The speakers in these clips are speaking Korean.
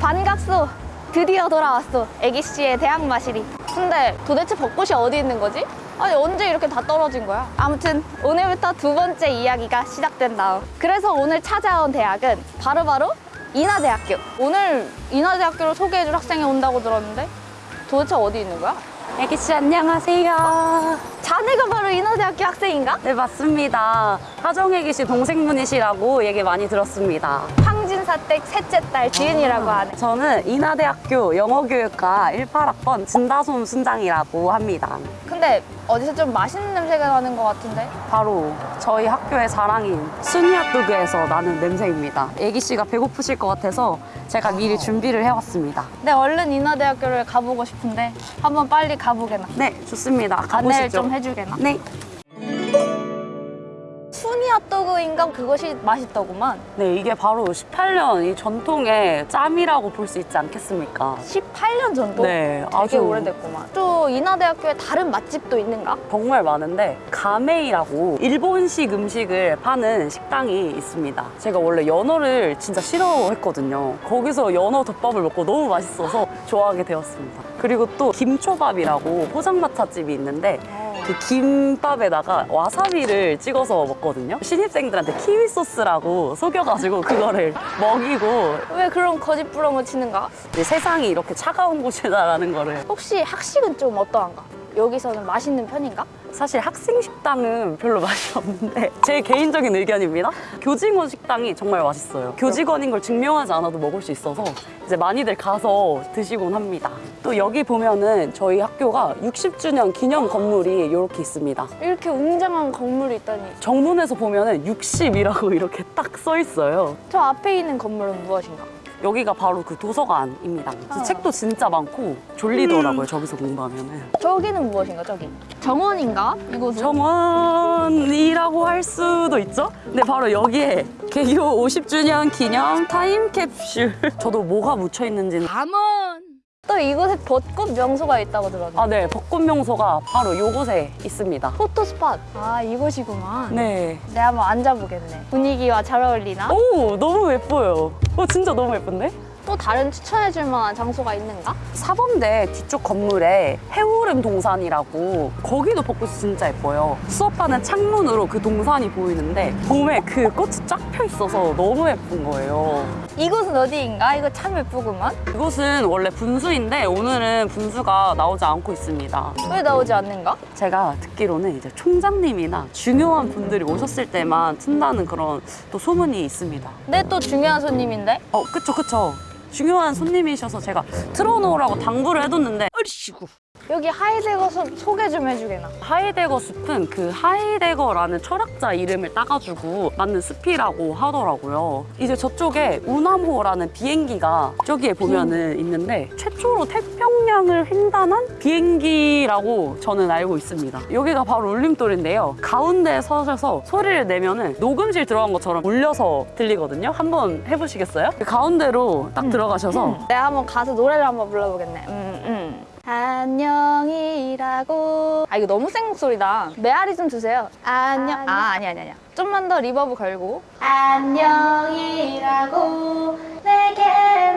반갑소. 드디어 돌아왔어. 애기씨의 대학 마실이. 근데 도대체 벚꽃이 어디 있는 거지? 아니 언제 이렇게 다 떨어진 거야? 아무튼 오늘부터 두 번째 이야기가 시작된다. 그래서 오늘 찾아온 대학은 바로바로 인하대학교. 오늘 인하대학교를 소개해줄 학생이 온다고 들었는데 도대체 어디 있는 거야? 애기씨 안녕하세요. 자네가 바로 인하대학교 학생인가? 네 맞습니다. 하정 애기씨 동생분이시라고 얘기 많이 들었습니다. 황진사댁 셋째 딸 지은이라고 하네. 저는 인하대학교 영어교육과 18학번 진다솜 순장이라고 합니다. 근데 어디서 좀 맛있는 냄새가 나는 것 같은데? 바로 저희 학교의 자랑인 순이핫도그에서 나는 냄새입니다. 애기 씨가 배고프실 것 같아서 제가 미리 준비를 해왔습니다. 네, 얼른 인하대학교를 가보고 싶은데 한번 빨리 가보게나. 네 좋습니다. 안내를 가보시죠. 좀 해주게나. 네. 순이 핫도그인가 그것이 맛있더구만. 네 이게 바로 18년 이 전통의 짬이라고 볼 수 있지 않겠습니까? 18년 전도? 네, 되게 아주 오래됐구만. 또 인하대학교에 다른 맛집도 있는가? 정말 많은데 가메이라고 일본식 음식을 파는 식당이 있습니다. 제가 원래 연어를 진짜 싫어했거든요. 거기서 연어 덮밥을 먹고 너무 맛있어서 좋아하게 되었습니다. 그리고 또 김초밥이라고 포장마차집이 있는데 그 김밥에다가 와사비를 찍어서 먹거든요. 신입생들한테 키위 소스라고 속여가지고 그거를 먹이고 왜 그런 거짓 부렁을 치는가? 세상이 이렇게 차가운 곳이다라는 거를 혹시 학식은 좀 어떠한가? 여기서는 맛있는 편인가? 사실 학생 식당은 별로 맛이 없는데 제 개인적인 의견입니다. 교직원 식당이 정말 맛있어요. 교직원인 걸 증명하지 않아도 먹을 수 있어서 이제 많이들 가서 드시곤 합니다. 또 여기 보면은 저희 학교가 60주년 기념 건물이 이렇게 있습니다. 이렇게 웅장한 건물이 있다니. 정문에서 보면은 60이라고 이렇게 딱 써 있어요. 저 앞에 있는 건물은 무엇인가? 여기가 바로 그 도서관입니다. 아. 책도 진짜 많고 졸리더라고요. 저기서 공부하면은. 저기는 무엇인가, 저기? 정원인가? 이곳은? 정원이라고 할 수도 있죠? 근데 바로 여기에 개교 50주년 기념 타임캡슐 저도 뭐가 묻혀 있는지는 또 이곳에 벚꽃 명소가 있다고 들었는데. 아, 네 벚꽃 명소가 바로 요곳에 있습니다 포토 스팟. 아, 이곳이구만. 네. 내가 한번 앉아보겠네. 분위기와 잘 어울리나? 오 너무 예뻐요 어 진짜 너무 예쁜데? 또 다른 추천해줄 만한 장소가 있는가? 사범대 뒤쪽 건물에 해오름 동산이라고 거기도 벚꽃이 진짜 예뻐요 수업하는 창문으로 그 동산이 보이는데 봄에 그 꽃이 쫙 펴 있어서 너무 예쁜 거예요 이곳은 어디인가? 이거 참 예쁘구만. 이곳은 원래 분수인데 오늘은 분수가 나오지 않고 있습니다. 왜 나오지 않는가? 제가 듣기로는 이제 총장님이나 중요한 분들이 오셨을 때만 튼다는 그런 또 소문이 있습니다. 내또 중요한 손님인데? 어, 그쵸, 그쵸. 중요한 손님이셔서 제가 틀어놓으라고 당부를 해뒀는데 어리시구. 여기 하이데거 숲 소개 좀 해주게나. 하이데거 숲은 그 하이데거라는 철학자 이름을 따가지고 만든 숲이라고 하더라고요. 이제 저쪽에 우남호라는 비행기가 저기에 보면은 있는데 최초로 태평양을 횡단한 비행기라고 저는 알고 있습니다. 여기가 바로 울림돌인데요. 가운데에 서셔서 소리를 내면은 녹음실 들어간 것처럼 울려서 들리거든요. 한번 해보시겠어요? 그 가운데로 딱 들어가셔서 내가 한번 가서 노래를 한번 불러보겠네. 음, 음. 안녕이라고. 아, 이거 너무 센 목소리다. 메아리 좀 주세요. 안녕. 아, 아니, 아니, 아니야. 좀만 더 reverb 걸고. 안녕이라고 내게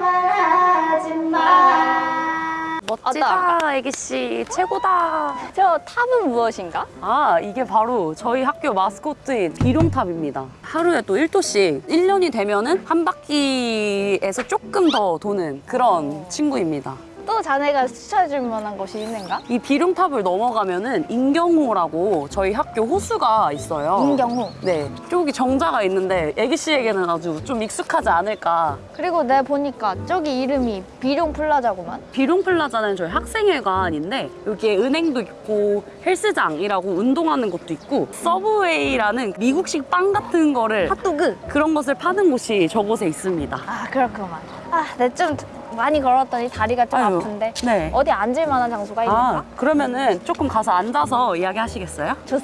말하지 마. 멋지다, 애기씨. 최고다. 저 탑은 무엇인가? 아 이게 바로 저희 학교 마스코트인 비룡탑입니다 하루에 또 1도씩 1년이 되면 은 한 바퀴에서 조금 더 도는 그런 친구입니다 또 자네가 추천해줄 만한 곳이 있는가? 이 비룡탑을 넘어가면은 인경호라고 저희 학교 호수가 있어요 인경호. 네 저기 정자가 있는데 애기 씨에게는 아주 좀 익숙하지 않을까 그리고 내가 보니까 저기 이름이 비룡 플라자구만. 비룡플라자는 저희 학생회관인데 여기에 은행도 있고 헬스장이라고 운동하는 것도 있고 서브웨이라는 미국식 빵 같은 거를 핫도그. 그런 것을 파는 곳이 저곳에 있습니다. 아 그렇구만. 아, 내좀 많이 걸었더니 다리가 좀 아유, 아픈데 네. 어디 앉을 만한 장소가 있는가? 아, 그러면은 조금 가서 앉아서 이야기 하시겠어요? 좋어.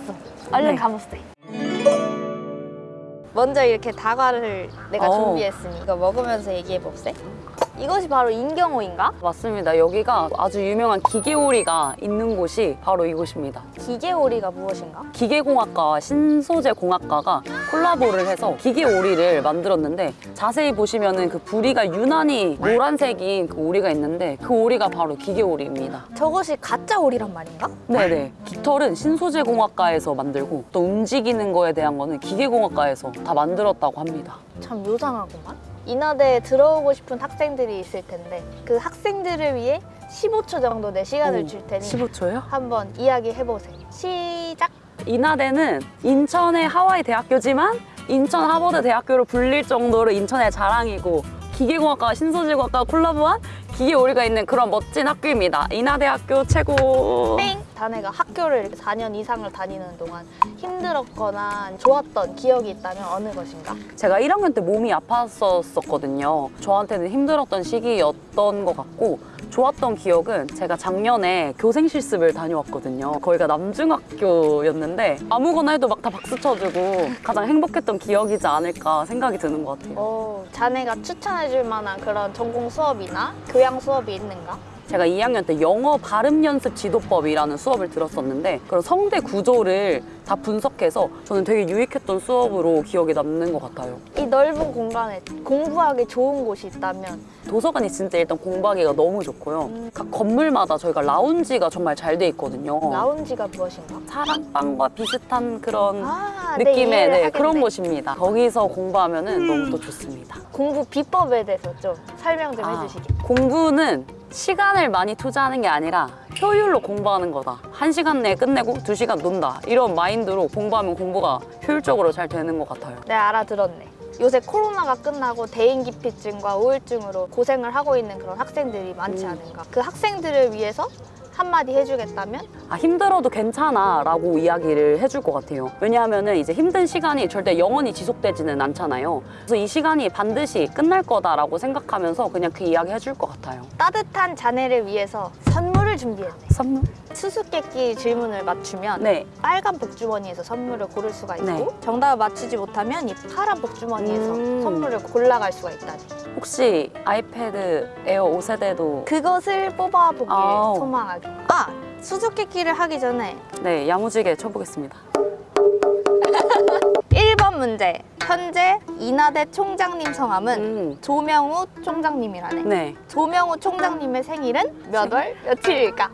얼른 네. 가봅시다. 먼저 이렇게 다과를 내가 어. 준비했으니 이거 먹으면서 얘기해 봅세. 이것이 바로 인경호인가? 맞습니다. 여기가 아주 유명한 기계오리가 있는 곳이 바로 이곳입니다. 기계오리가 무엇인가? 기계공학과와 신소재공학과가 콜라보를 해서 기계오리를 만들었는데 자세히 보시면 은 그 부리가 유난히 노란색인 그 오리가 있는데 그 오리가 바로 기계오리입니다. 저것이 가짜 오리란 말인가? 네네. 깃털은 신소재공학과에서 만들고 또 움직이는 거에 대한 거는 기계공학과에서 다 만들었다고 합니다. 참 요상하구만. 인하대에 들어오고 싶은 학생들이 있을 텐데 그 학생들을 위해 15초 정도 내 시간을 오, 줄 테니 15초요? 한번 이야기해보세요. 시작! 인하대는 인천의 하와이 대학교지만 인천 하버드 대학교로 불릴 정도로 인천의 자랑이고 기계공학과 신소재공학과 콜라보한 기계 오리가 있는 그런 멋진 학교입니다. 인하대학교 최고. 땡! 자네가 학교를 이렇게 4년 이상을 다니는 동안 힘들었거나 좋았던 기억이 있다면 어느 것인가? 제가 1학년 때 몸이 아팠었거든요. 저한테는 힘들었던 시기였던 것 같고 좋았던 기억은 제가 작년에 교생 실습을 다녀왔거든요. 거기가 남중학교였는데 아무거나 해도 막 다 박수 쳐주고 가장 행복했던 기억이지 않을까 생각이 드는 것 같아요. 어, 자네가 추천해줄 만한 그런 전공 수업이나 교양 수업이 있는가? 제가 2학년 때 영어 발음 연습 지도법이라는 수업을 들었었는데 그런 성대 구조를 다 분석해서 저는 되게 유익했던 수업으로 기억에 남는 것 같아요. 이 넓은 공간에 공부하기 좋은 곳이 있다면 도서관이 진짜 일단 공부하기가 너무 좋고요. 음. 각 건물마다 저희가 라운지가 정말 잘 돼 있거든요. 라운지가 무엇인가? 사랑방과 비슷한 그런 아, 네, 느낌의 네, 하겠네. 그런 곳입니다. 거기서 공부하면 너무 더 좋습니다. 공부 비법에 대해서 좀 설명 좀 아, 해주시게. 공부는 시간을 많이 투자하는 게 아니라 효율로 공부하는 거다. 한 시간 내에 끝내고 두 시간 논다. 이런 마인드로 공부하면 공부가 효율적으로 잘 되는 것 같아요. 네, 알아들었네. 요새 코로나가 끝나고 대인기피증과 우울증으로 고생을 하고 있는 그런 학생들이 많지 음. 않은가. 그 학생들을 위해서 한마디 해주겠다면? 아, 힘들어도 괜찮아 라고 이야기를 해줄 것 같아요. 왜냐하면 이제 힘든 시간이 절대 영원히 지속되지는 않잖아요. 그래서 이 시간이 반드시 끝날 거다라고 생각하면서 그냥 그 이야기 해줄 것 같아요. 따뜻한 자네를 위해서 선물 을 준비했네. 선물? 수수께끼 질문을 맞추면 네. 빨간 복주머니에서 선물을 고를 수가 있고 네. 정답을 맞추지 못하면 이 파란 복주머니에서 음. 선물을 골라갈 수가 있다니. 혹시 아이패드 에어 5세대도 그것을 뽑아보길 아우. 소망하게. 아! 수수께끼를 하기 전에 네, 야무지게 쳐보겠습니다. 1번 문제. 현재 인하대 총장님 성함은 음, 조명우 총장님이라네. 네. 조명우 총장님의 생일은 몇 월 며칠일까?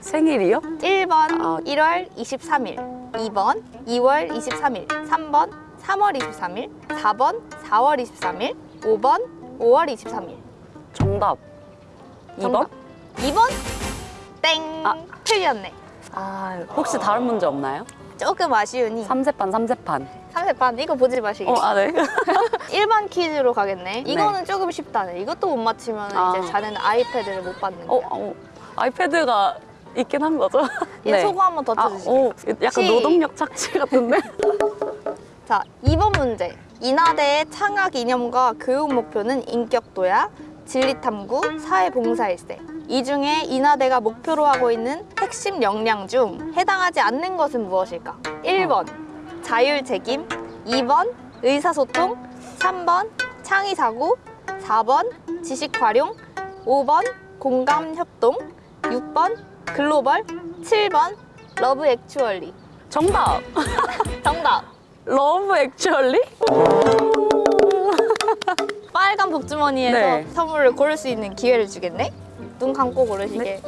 생일이요? 1번 아. 1월 23일, 2번 2월 23일, 3번 3월 23일, 4번 4월 23일, 5번 5월 23일. 정답. 2번? 정답. 2번 땡 아. 틀렸네. 아, 혹시 다른 문제 없나요? 조금 아쉬우니 3세판, 3세판. 3세판 이거 보지 마시기. 어, 아, 네. 1번 퀴즈로 가겠네. 이거는 조금 쉽다네. 이것도 못 맞히면 아. 이제 자네는 아이패드를 못 받는 어, 거야. 어, 아이패드가 있긴 한 거죠? 얘 소고 한번 더 아, 쳐주시게. 오, 약간 시- 노동력 착취 같은데? 자, 2번 문제. 인하대의 창학 이념과 교육 목표는 인격도야, 진리탐구, 사회봉사일세. 이 중에 인하대가 목표로 하고 있는 핵심 역량 중 해당하지 않는 것은 무엇일까? 1번 자율책임, 2번 의사소통, 3번 창의사고, 4번 지식활용, 5번 공감협동, 6번 글로벌, 7번 Love Actually. 정답! 정답! Love Actually? 빨간 복주머니에서 네. 선물을 고를 수 있는 기회를 주겠네? 눈 감고 고르시게.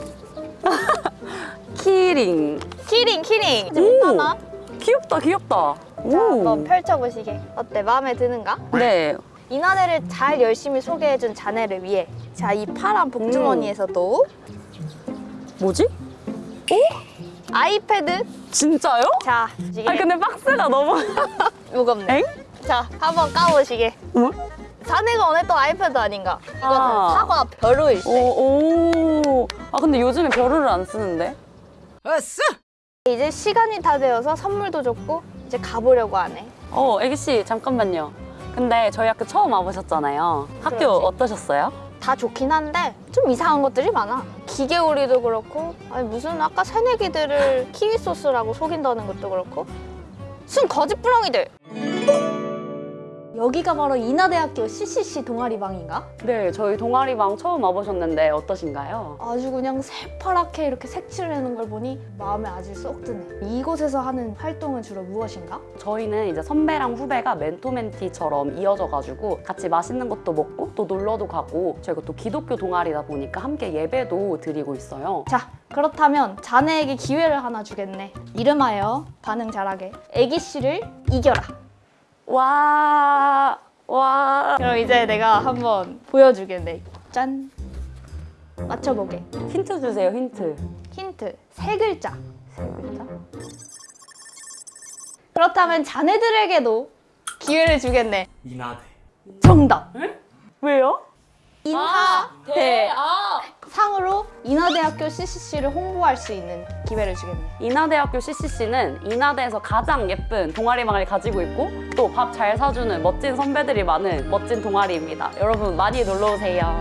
키링. 키링, 키링! 오. 못하나? 귀엽다, 귀엽다. 자, 한번 펼쳐보시게. 어때? 마음에 드는가? 네. 인하대를 잘 열심히 소개해준 자네를 위해 자, 이 파란 복주머니에서도 뭐지? 아이패드 진짜요? 자, 아니, 근데 박스가 너무. 무겁네. 엥? 자, 한번 까보시게. 뭐? 자네가 원했던 아이패드 아닌가? 이거는 아. 사과 벼루일세. 오, 오. 아, 근데 요즘에 벼루를 안 쓰는데? 이제 시간이 다 되어서 선물도 줬고 이제 가보려고 하네. 어, 애기씨, 잠깐만요. 근데 저희 학교 처음 와보셨잖아요. 학교 그렇지. 어떠셨어요? 다 좋긴 한데 좀 이상한 것들이 많아. 기계오리도 그렇고 아니 무슨 아까 새내기들을 키위 소스라고 속인다는 것도 그렇고 순 거짓부렁이들. 여기가 바로 인하대학교 CCC 동아리방인가? 네, 저희 동아리방 처음 와보셨는데 어떠신가요? 아주 그냥 새파랗게 이렇게 색칠을 해놓은 걸 보니 마음에 아주 쏙 드네. 이곳에서 하는 활동은 주로 무엇인가? 저희는 이제 선배랑 후배가 멘토멘티처럼 이어져가지고 같이 맛있는 것도 먹고 또 놀러도 가고 저희가 또 기독교 동아리다 보니까 함께 예배도 드리고 있어요. 자, 그렇다면 자네에게 기회를 하나 주겠네. 이름하여 반응 잘하게. 애기 씨를 이겨라. 와, 와. 그럼 이제 내가 한번 보여주겠네. 짠. 맞춰보게. 힌트 주세요, 힌트. 힌트. 세 글자. 세 글자? 그렇다면 자네들에게도 기회를 주겠네. 이나대. 정답. 왜요? 인하대 상으로 인하대학교 CCC를 홍보할 수 있는 기회를 주겠네. 인하대학교 CCC는 인하대에서 가장 예쁜 동아리방을 가지고 있고 또 밥 잘 사주는 멋진 선배들이 많은 멋진 동아리입니다. 여러분 많이 놀러 오세요.